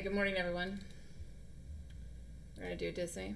Hi, good morning, everyone. We're going to do Disney.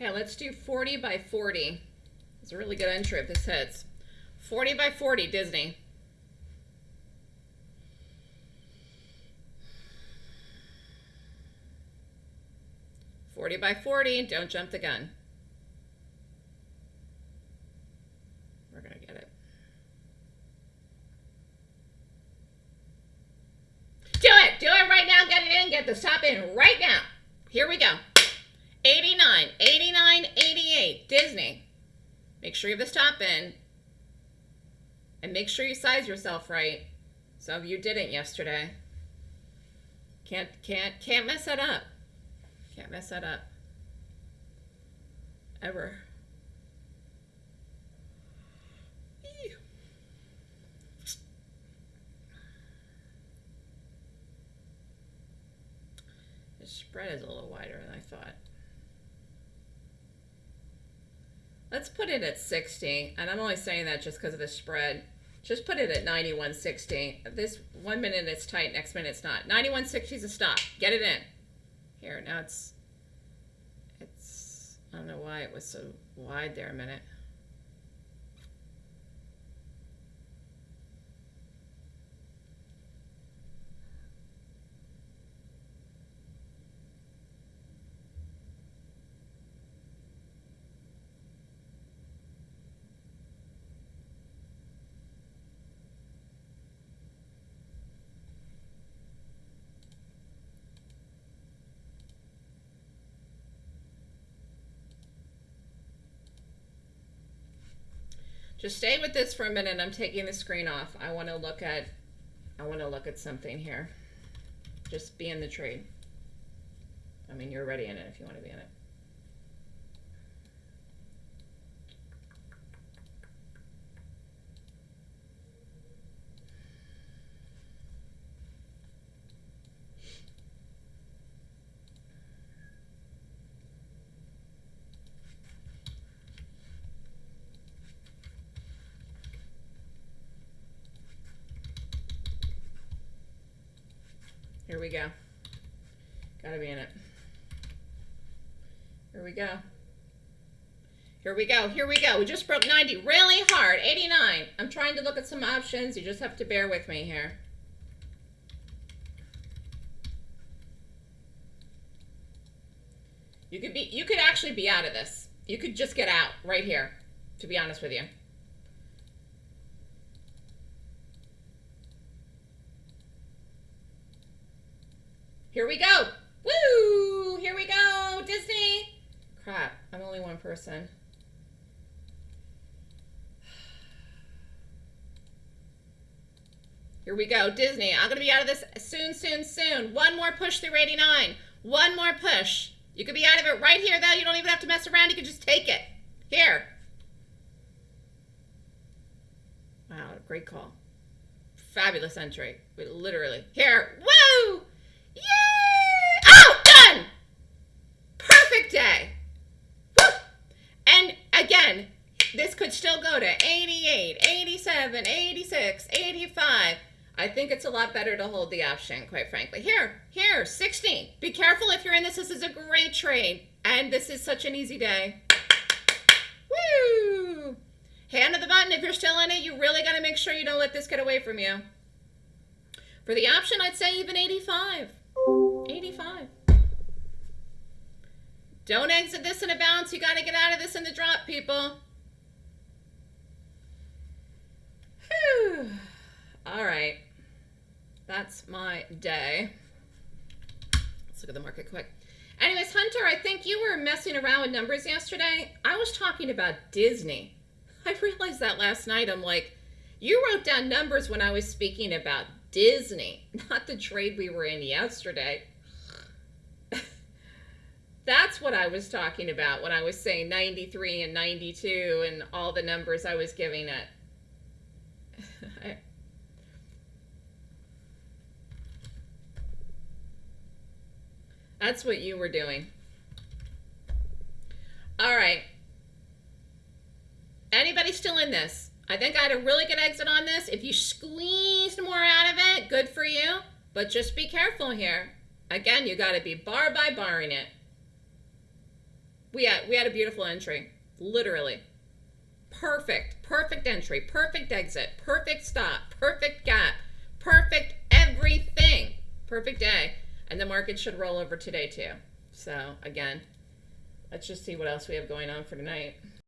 Okay, let's do 40 by 40. It's a really good entry if this hits. 40 by 40, Disney. Forty by forty, don't jump the gun. We're gonna get it. Do it! Do it right now, get it in, get the stop in right now. Here we go. 89, 89, 88. Disney. Make sure you have the stop in. And make sure you size yourself right. Some of you didn't yesterday. Can't, can't, can't mess that up. Can't mess that up. Ever. The spread is a little wider than I thought. Let's put it at 60, and I'm only saying that just because of the spread. Just put it at 91.60. This one minute it's tight, next minute it's not. 91.60 is a stop. Get it in. Here, now it's, it's, I don't know why it was so wide there a minute. Just stay with this for a minute. I'm taking the screen off. I want to look at I want to look at something here. Just be in the trade. I mean, you're already in it if you want to be in it. Here we go. Gotta be in it. Here we go. Here we go. Here we go. We just broke 90 really hard. 89. I'm trying to look at some options. You just have to bear with me here. You could be you could actually be out of this. You could just get out right here, to be honest with you. Here we go. Woo! Here we go, Disney. Crap, I'm only one person. Here we go, Disney. I'm going to be out of this soon, soon, soon. One more push through 89. One more push. You could be out of it right here, though. You don't even have to mess around. You can just take it. Here. Wow. great call. Fabulous entry. Literally here. Woo! Yay! Oh, done. Perfect day. Woo! And again, this could still go to 88, 87, 86, 85. I think it's a lot better to hold the option, quite frankly. Here, here, 16. Be careful if you're in this. This is a great trade. And this is such an easy day. Woo! Hand to the button if you're still in it. You really got to make sure you don't let this get away from you. For the option, I'd say even 85. 85. Don't exit this in a bounce. You got to get out of this in the drop, people. Whew. All right. That's my day. Let's look at the market quick. Anyways, Hunter, I think you were messing around with numbers yesterday. I was talking about Disney. I realized that last night. I'm like, you wrote down numbers when I was speaking about Disney, not the trade we were in yesterday. That's what I was talking about when I was saying 93 and 92 and all the numbers I was giving it. That's what you were doing. All right. Anybody still in this? I think I had a really good exit on this. If you squeezed more out of it, good for you. But just be careful here. Again, you got to be bar by barring it. We had, we had a beautiful entry. Literally. Perfect. Perfect entry. Perfect exit. Perfect stop. Perfect gap. Perfect everything. Perfect day. And the market should roll over today too. So again, let's just see what else we have going on for tonight.